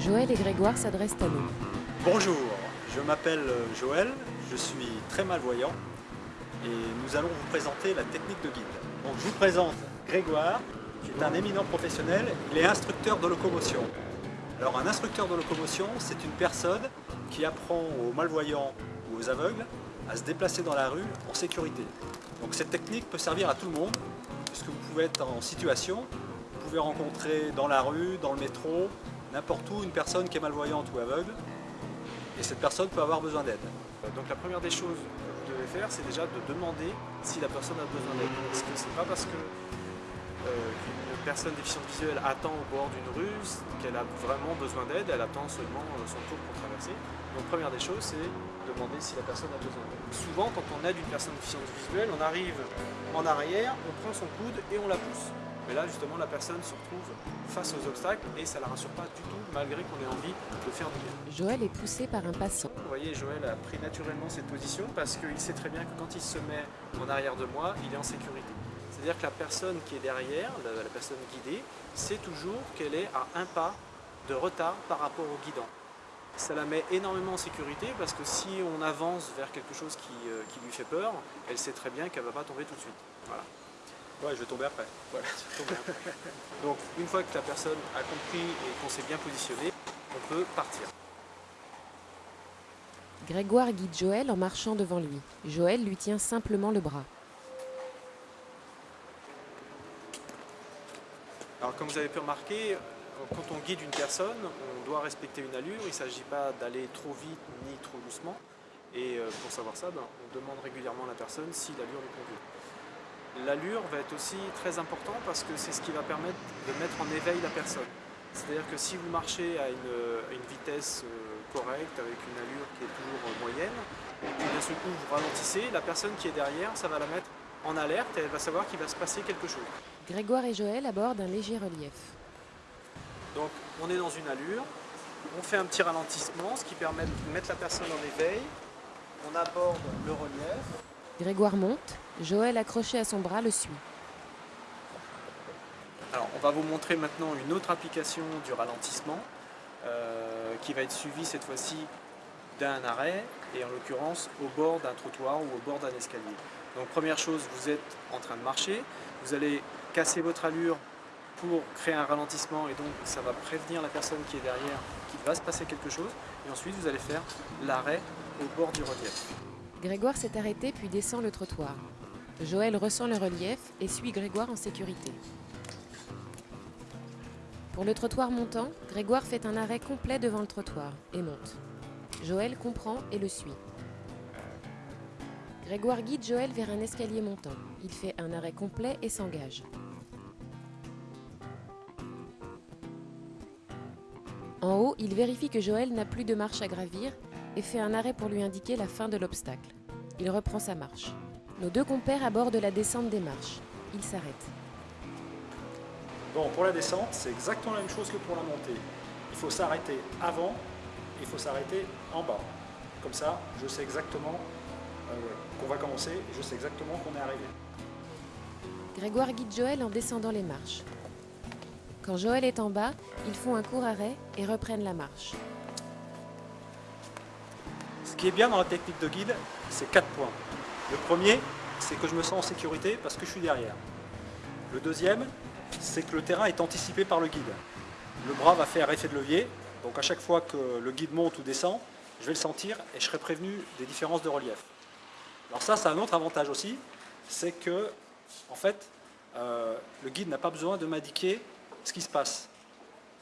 Joël et Grégoire s'adressent à nous. Bonjour, je m'appelle Joël, je suis très malvoyant et nous allons vous présenter la technique de guide. Donc je vous présente Grégoire, qui est un éminent professionnel, il est instructeur de locomotion. Alors un instructeur de locomotion, c'est une personne qui apprend aux malvoyants ou aux aveugles à se déplacer dans la rue en sécurité. Donc cette technique peut servir à tout le monde, puisque vous pouvez être en situation, vous pouvez rencontrer dans la rue, dans le métro, n'importe où une personne qui est malvoyante ou aveugle, et cette personne peut avoir besoin d'aide. Donc la première des choses que vous devez faire, c'est déjà de demander si la personne a besoin d'aide. Parce que c'est pas parce que euh, qu'une personne déficiente visuelle attend au bord d'une rue qu'elle a vraiment besoin d'aide, elle attend seulement euh, son tour pour traverser? Donc première des choses, c'est demander si la personne a besoin d'aide. Souvent, quand on aide une personne déficiente visuelle, on arrive en arrière, on prend son coude et on la pousse. Mais là, justement, la personne se retrouve face aux obstacles et ça ne la rassure pas du tout, malgré qu'on ait envie de faire du bien. Joël est poussé par un passant. Vous voyez, Joël a pris naturellement cette position parce qu'il sait très bien que quand il se met en arrière de moi, il est en sécurité. C'est-à-dire que la personne qui est derrière, la, la personne guidée, sait toujours qu'elle est à un pas de retard par rapport au guidant. Ça la met énormément en sécurité parce que si on avance vers quelque chose qui, euh, qui lui fait peur, elle sait très bien qu'elle ne va pas tomber tout de suite. Voilà. Ouais, je vais tomber après. Voilà, bien. Donc une fois que la personne a compris et qu'on s'est bien positionné, on peut partir. Grégoire guide Joël en marchant devant lui. Joël lui tient simplement le bras. Alors comme vous avez pu remarquer, quand on guide une personne, on doit respecter une allure. Il ne s'agit pas d'aller trop vite ni trop doucement. Et euh, pour savoir ça, ben, on demande régulièrement à la personne si l'allure lui convient. L'allure va être aussi très important parce que c'est ce qui va permettre de mettre en éveil la personne. C'est-à-dire que si vous marchez à une, à une vitesse euh, correcte, avec une allure qui est toujours euh, moyenne, et puis d'un seul coup vous ralentissez, la personne qui est derrière, ça va la mettre en alerte et elle va savoir qu'il va se passer quelque chose. Grégoire et Joël abordent un léger relief. Donc on est dans une allure, on fait un petit ralentissement, ce qui permet de mettre la personne en éveil, on aborde le relief, Grégoire monte, Joël accroché à son bras le suit. Alors, on va vous montrer maintenant une autre application du ralentissement euh, qui va être suivie cette fois-ci d'un arrêt et en l'occurrence au bord d'un trottoir ou au bord d'un escalier. Donc première chose, vous êtes en train de marcher, vous allez casser votre allure pour créer un ralentissement et donc ça va prévenir la personne qui est derrière qu'il va se passer quelque chose et ensuite vous allez faire l'arrêt au bord du relief. Grégoire s'est arrêté puis descend le trottoir. Joël ressent le relief et suit Grégoire en sécurité. Pour le trottoir montant, Grégoire fait un arrêt complet devant le trottoir et monte. Joël comprend et le suit. Grégoire guide Joël vers un escalier montant. Il fait un arrêt complet et s'engage. En haut, il vérifie que Joël n'a plus de marche à gravir et fait un arrêt pour lui indiquer la fin de l'obstacle. Il reprend sa marche. Nos deux compères abordent la descente des marches. Ils s'arrêtent. Bon, pour la descente, c'est exactement la même chose que pour la montée. Il faut s'arrêter avant, il faut s'arrêter en bas. Comme ça, je sais exactement euh, qu'on va commencer et je sais exactement qu'on est arrivé. Grégoire guide Joël en descendant les marches. Quand Joël est en bas, ils font un court arrêt et reprennent la marche. Ce qui est bien dans la technique de guide, c'est quatre points. Le premier, c'est que je me sens en sécurité parce que je suis derrière. Le deuxième, c'est que le terrain est anticipé par le guide. Le bras va faire effet de levier, donc à chaque fois que le guide monte ou descend, je vais le sentir et je serai prévenu des différences de relief. Alors ça, c'est un autre avantage aussi, c'est que, en fait, euh, le guide n'a pas besoin de m'indiquer ce qui se passe.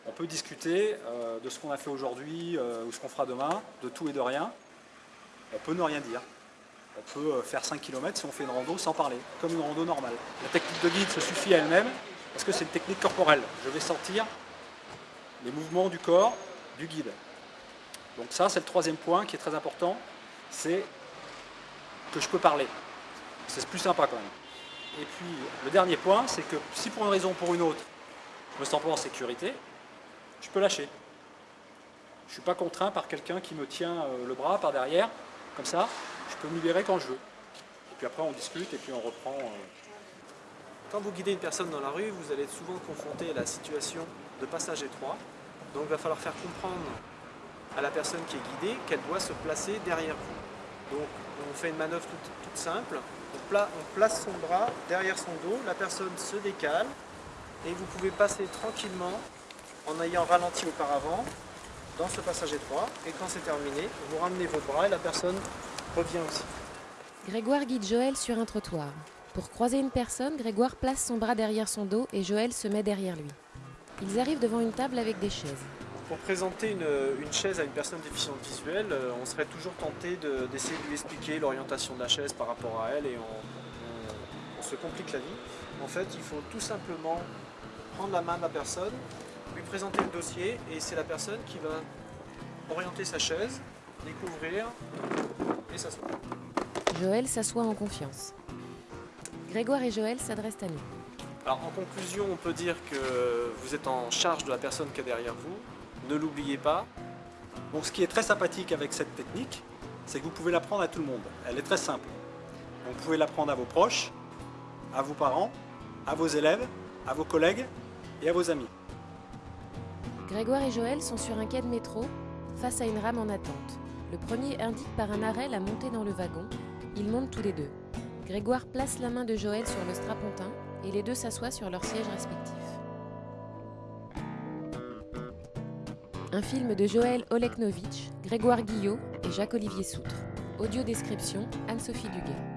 On peut discuter euh, de ce qu'on a fait aujourd'hui euh, ou ce qu'on fera demain, de tout et de rien. On peut ne rien dire. On peut euh, faire 5 km si on fait une rando sans parler, comme une rando normale. La technique de guide se suffit à elle-même parce que c'est une technique corporelle. Je vais sentir les mouvements du corps du guide. Donc ça, c'est le troisième point qui est très important, c'est que je peux parler. C'est plus sympa quand même. Et puis, le dernier point, c'est que si pour une raison ou pour une autre, je me sens pas en sécurité, je peux lâcher. Je ne suis pas contraint par quelqu'un qui me tient euh, le bras par derrière, comme ça, je peux me libérer quand je veux. Et puis après, on discute et puis on reprend. euh, Quand vous guidez une personne dans la rue, vous allez être souvent confronté à la situation de passage étroit. Donc il va falloir faire comprendre à la personne qui est guidée qu'elle doit se placer derrière vous. Donc on fait une manœuvre toute, simple. On place son bras derrière son dos, la personne se décale et vous pouvez passer tranquillement en ayant ralenti auparavant dans ce passage étroit. Et quand c'est terminé, vous ramenez vos bras et la personne revient aussi. Grégoire guide Joël sur un trottoir. Pour croiser une personne, Grégoire place son bras derrière son dos et Joël se met derrière lui. Ils arrivent devant une table avec des chaises. Pour présenter une, une chaise à une personne déficiente visuelle, euh, on serait toujours tenté de- d'essayer de lui expliquer l'orientation de la chaise par rapport à elle et on, on- on se complique la vie. En fait, il faut tout simplement prendre la main de la personne, lui présenter le dossier et c'est la personne qui va orienter sa chaise, découvrir et s'asseoir. Joël s'assoit en confiance. Grégoire et Joël s'adressent à nous. Alors en conclusion, on peut dire que vous êtes en charge de la personne qui est derrière vous. Ne l'oubliez pas, Bon, ce qui est très sympathique avec cette technique, c'est que vous pouvez l'apprendre à tout le monde. Elle est très simple. Vous pouvez l'apprendre à vos proches, à vos parents, à vos élèves, à vos collègues et à vos amis. Grégoire et Joël sont sur un quai de métro, face à une rame en attente. Le premier indique par un arrêt la montée dans le wagon. Ils montent tous les deux. Grégoire place la main de Joël sur le strapontin et les deux s'assoient sur leurs sièges respectifs. Un film de Joël Oleknovitch, Grégoire Guillot et Jacques-Olivier Soutre. Audio description Anne-Sophie Duguet.